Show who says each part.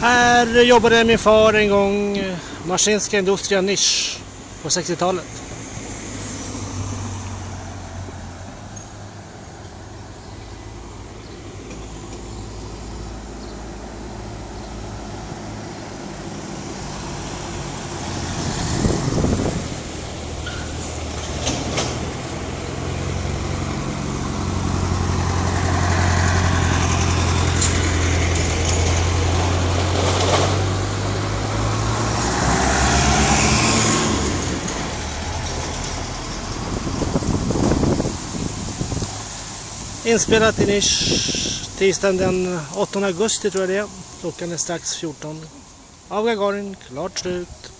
Speaker 1: Här jobbade min far en gång eh, Maskinska Industria Nisch på 60-talet. Inspelat i Nisch tisdagen den 8 augusti tror jag det är. Klockan är strax 14. Av Gagarin, klart slut.